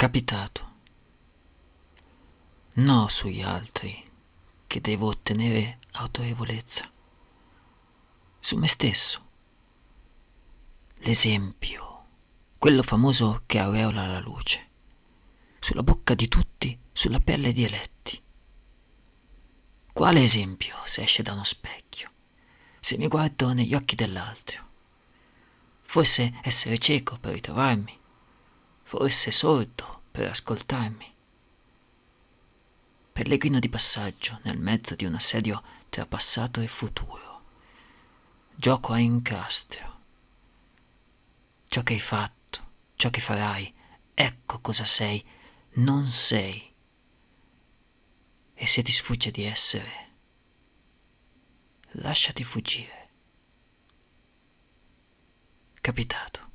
Capitato. No sugli altri che devo ottenere autorevolezza. Su me stesso. L'esempio, quello famoso che aureola la luce. Sulla bocca di tutti, sulla pelle di eletti. Quale esempio se esce da uno specchio? Se mi guardo negli occhi dell'altro? Forse essere cieco per ritrovarmi? Forse sordo per ascoltarmi? Pellegrino di passaggio nel mezzo di un assedio tra passato e futuro. Gioco a incastro. Ciò che hai fatto, ciò che farai, ecco cosa sei, non sei. E se ti sfugge di essere, lasciati fuggire. Capitato.